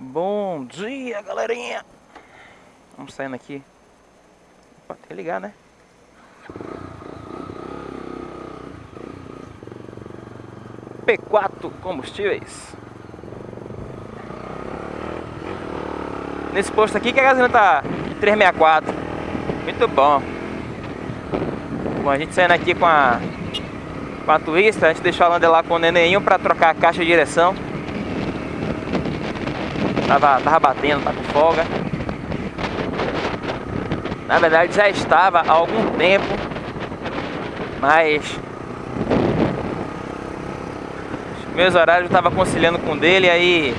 Bom dia, galerinha! Vamos saindo aqui. Pode ligar, né? P4 Combustíveis. Nesse posto aqui que a gasolina tá 364. Muito bom. Bom, a gente saindo aqui com a com a Twista, a gente deixou a Lander lá com o nenenho para trocar a caixa de direção. Tava, tava batendo, tá com folga. Na verdade já estava há algum tempo, mas meus horários estava conciliando com dele, aí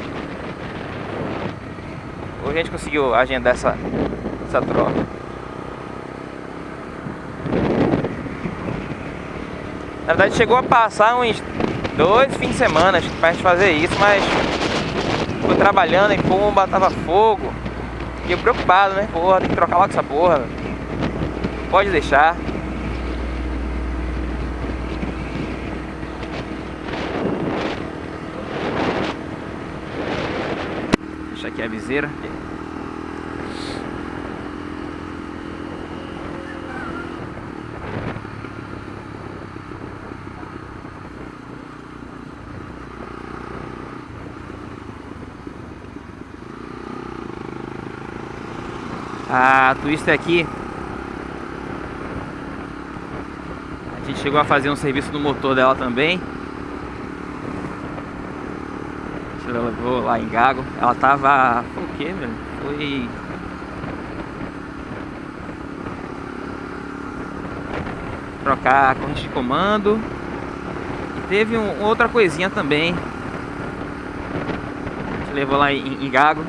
hoje a gente conseguiu agendar essa, essa troca. Na verdade chegou a passar uns dois fins de semana pra gente fazer isso, mas ficou trabalhando em pomba, tava fogo. Fiquei preocupado, né? Porra, tem que trocar logo essa porra. Pode deixar. Deixa aqui a viseira. A Twister aqui A gente chegou a fazer um serviço no motor dela também. A gente levou lá em Gago. Ela tava... Foi o que, velho? Foi... Trocar a corrente de comando. E teve um, outra coisinha também. A gente levou lá em, em Gago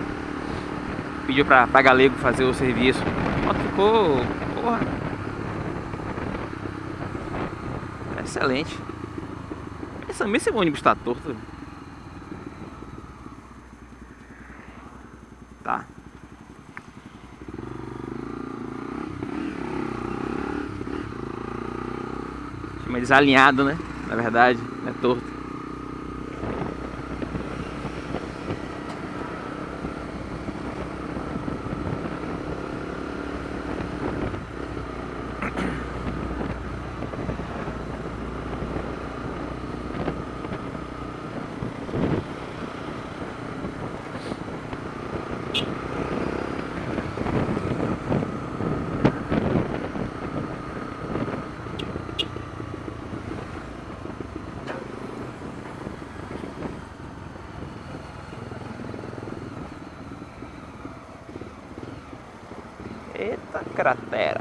pediu pra, pra Galego fazer o serviço. A moto ficou, porra, excelente. Esse ônibus tá torto. Tá. Chama desalinhado, né? Na verdade, é torto. Eita cratera.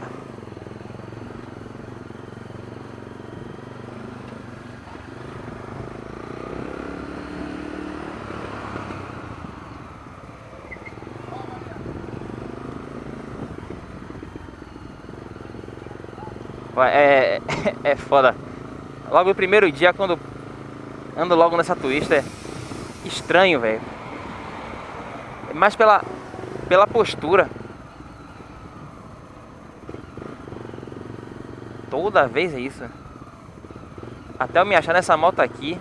É, é foda. Logo no primeiro dia, quando ando logo nessa twist, é estranho, velho. É mais pela, pela postura. Toda vez é isso. Até eu me achar nessa moto aqui.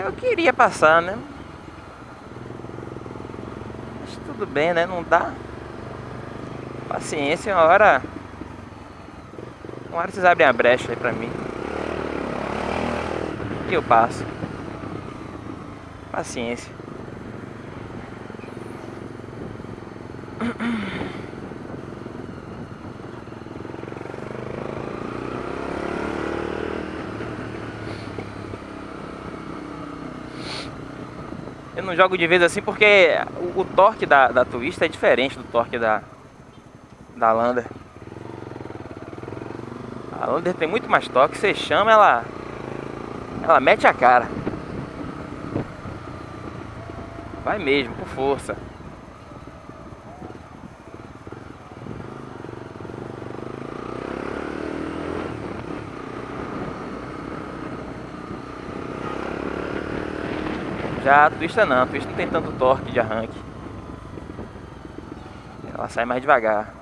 É, eu queria passar, né? Mas tudo bem, né? Não dá. Paciência, uma hora... Uma hora vocês abrem a brecha aí pra mim. E eu passo. Paciência. Eu não jogo de vez assim porque o, o torque da, da é diferente do torque da, da Lander. A Lander tem muito mais torque, você chama ela, ela mete a cara. Vai mesmo, com força. Já a Twista não, a Twista não tem tanto torque de arranque. Ela sai mais devagar.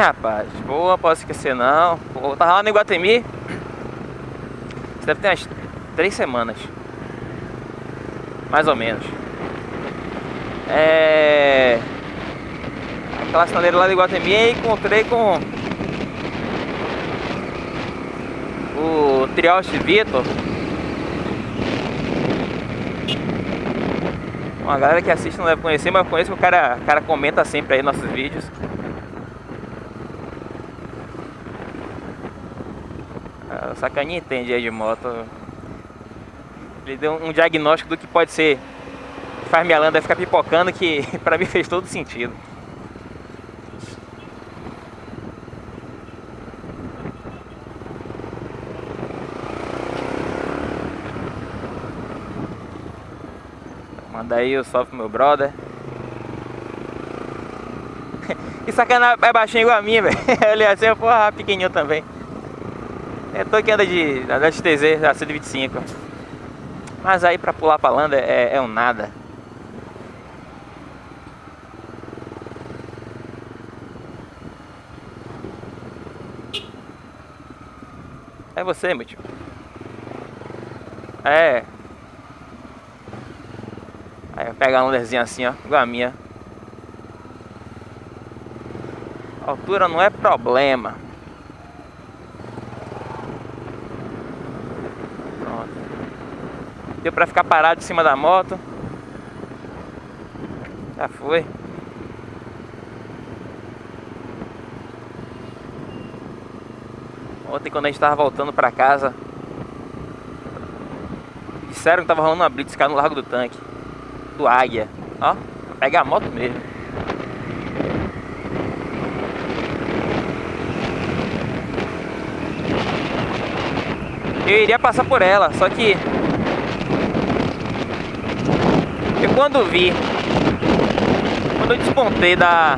Rapaz. Boa, posso esquecer não. Eu tava lá no Iguatemi. Isso deve ter umas três semanas. Mais ou menos. É... Aquela sinaleira lá do Iguatemi e encontrei com... O Trioste Vitor. Uma galera que assiste não deve conhecer, mas eu conheço que o cara, o cara comenta sempre aí nossos vídeos. O sacaninha entende aí de moto. Ele deu um diagnóstico do que pode ser. Faz minha landa ficar pipocando, que pra mim fez todo sentido. Manda aí o salve pro meu brother. que sacana é baixinho igual a mim, velho. Olhei assim, porra, pequenininho também. Eu tô que anda de, da XTZ, da 125. Mas aí pra pular pra landa é, é um nada. É você, meu tio. É. Aí eu pego a landerzinha assim, ó, igual a minha. A altura não é problema. Deu pra ficar parado em cima da moto. Já foi. Ontem quando a gente tava voltando pra casa Disseram que tava rolando uma blitz cá no Largo do Tanque Do Águia Ó, pega a moto mesmo Eu iria passar por ela, só que Eu quando vi Quando eu despontei da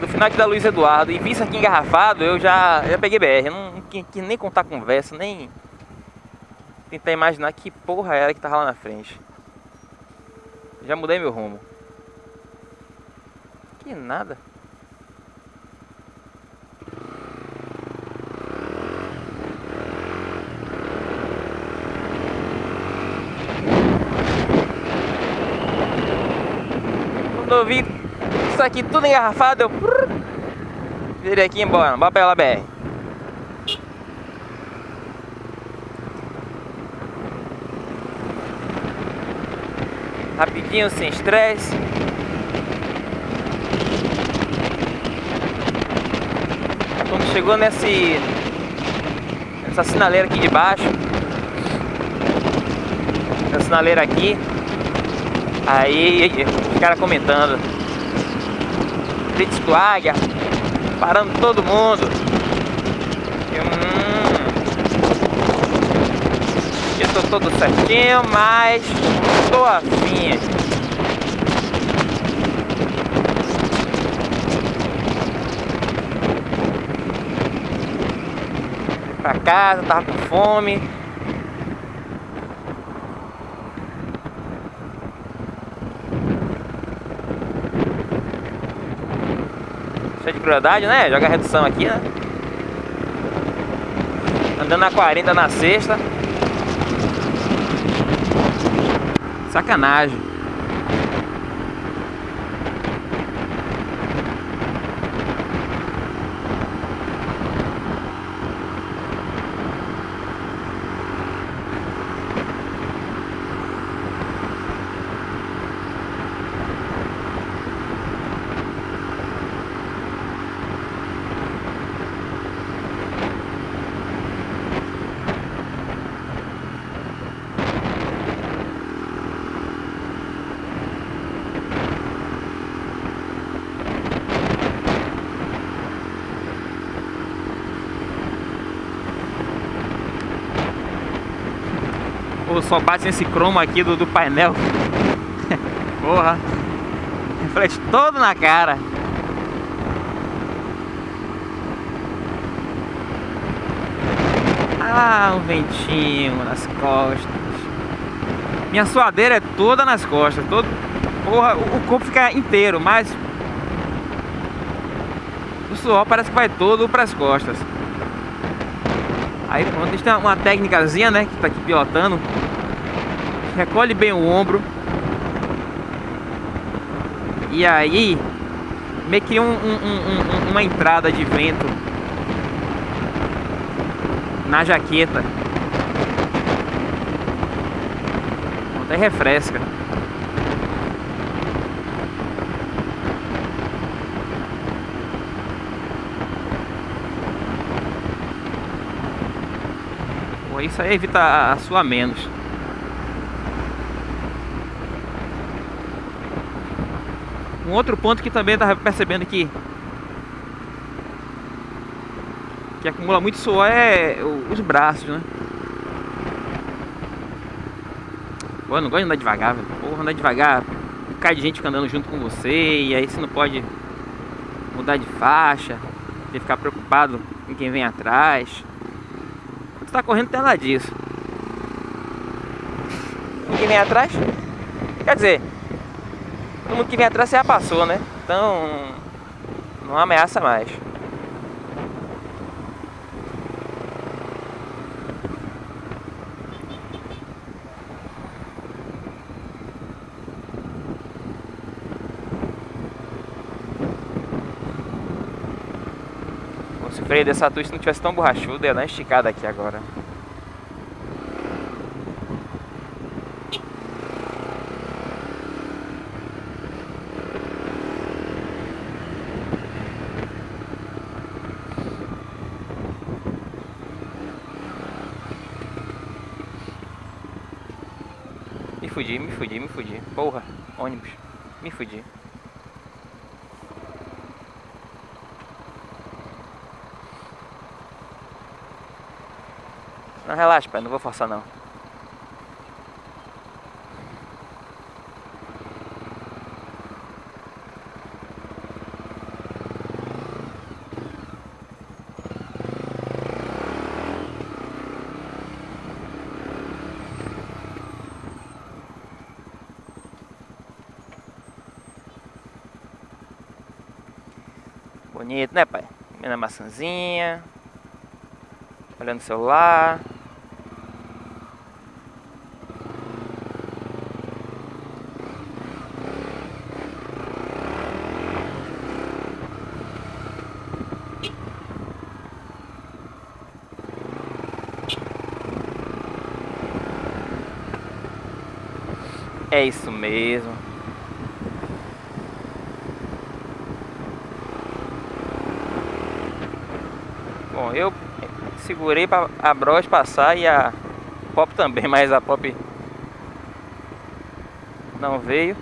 Do final aqui da Luiz Eduardo E vi isso aqui engarrafado Eu já, já peguei BR Eu não, não quis nem contar conversa Nem tentar imaginar que porra era que tava lá na frente. Já mudei meu rumo. Que nada Quando eu vi isso aqui tudo engarrafado, eu virei aqui embora, bora pela BR. Rapidinho, sem estresse. Quando chegou nesse essa sinaleira aqui de baixo, essa sinaleira aqui, Aí, os caras comentando. Blitz do Águia, parando todo mundo. hum, eu tô todo certinho, mas tô afim. Pra casa, tava com fome. Cheio de crueldade, né? Joga redução aqui, né? Andando na 40 na sexta. Sacanagem. Só bate nesse cromo aqui do, do painel. Porra. Reflete todo na cara. Ah, um ventinho nas costas. Minha suadeira é toda nas costas. Todo... Porra, o corpo fica inteiro, mas o suor parece que vai todo para as costas. Aí a gente tem uma técnicazinha, né, que tá aqui pilotando. Recolhe bem o ombro. E aí, meio que um, um, um, uma entrada de vento na jaqueta. Até refresca. Isso aí evita a sua menos. Um outro ponto que também estava percebendo que que acumula muito suor é os braços, né? Pô, não gosto de andar devagar, velho. Porra, andar devagar, cai de gente andando junto com você e aí você não pode mudar de faixa, ter que ficar preocupado com quem vem atrás tá correndo nada disso. O que vem atrás? Quer dizer, todo mundo que vem atrás já passou, né? Então, não ameaça mais. Freio dessa twist não tivesse tão borrachudo, ia dar uma esticada aqui agora. Me fudi, me fudi, me fudi. Porra, ônibus. Me fudi. Não, relaxa, pai, não vou forçar não. Bonito, né, pai? Comendo maçãzinha. Olhando o celular. É isso mesmo. Bom, eu segurei para a Bros passar e a Pop também, mas a Pop não veio.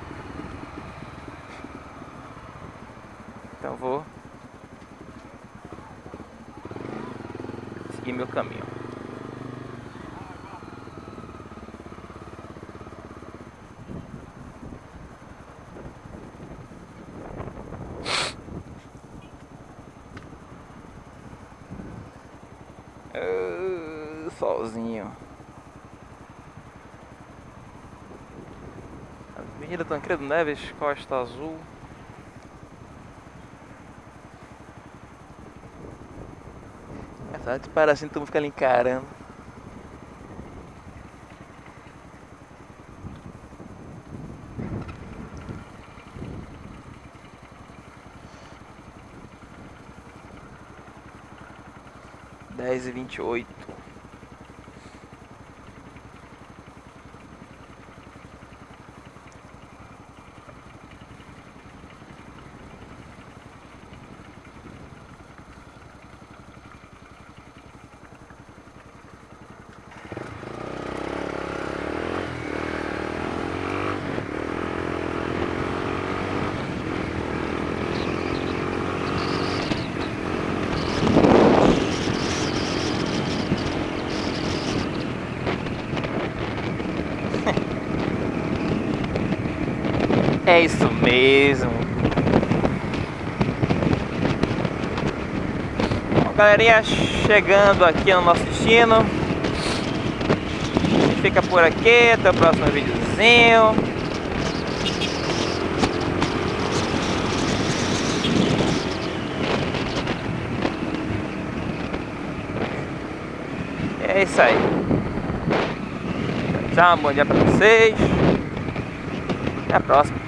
Então vou seguir meu caminho. Tancredo Neves, Costa Azul. Essa de para assim, tu fica ali encarando. Dez e vinte e oito. É isso mesmo. Bom, galerinha, chegando aqui no nosso destino. A gente fica por aqui, até o próximo videozinho. É isso aí. Tchau, bom dia pra vocês. Até a próxima.